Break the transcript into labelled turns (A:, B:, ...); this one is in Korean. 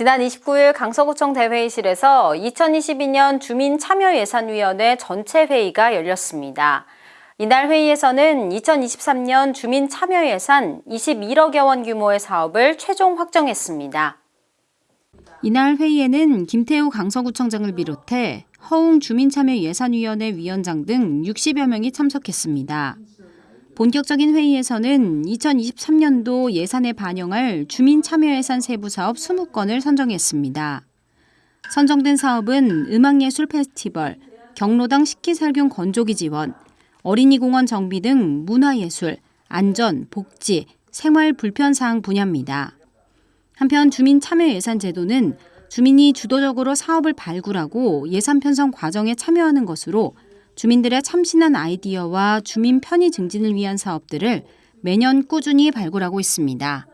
A: 지난 29일 강서구청 대회의실에서 2022년 주민참여예산위원회 전체 회의가 열렸습니다. 이날 회의에서는 2023년 주민참여예산 21억여 원 규모의 사업을 최종 확정했습니다. 이날 회의에는 김태우 강서구청장을 비롯해 허웅 주민참여예산위원회 위원장 등 60여 명이 참석했습니다. 본격적인 회의에서는 2023년도 예산에 반영할 주민참여예산 세부 사업 20건을 선정했습니다. 선정된 사업은 음악예술 페스티벌, 경로당 식기살균 건조기 지원, 어린이공원 정비 등 문화예술, 안전, 복지, 생활 불편 사항 분야입니다. 한편 주민 참여 예산 제도는 주민이 주도적으로 사업을 발굴하고 예산 편성 과정에 참여하는 것으로 주민들의 참신한 아이디어와 주민 편의 증진을 위한 사업들을 매년 꾸준히 발굴하고 있습니다.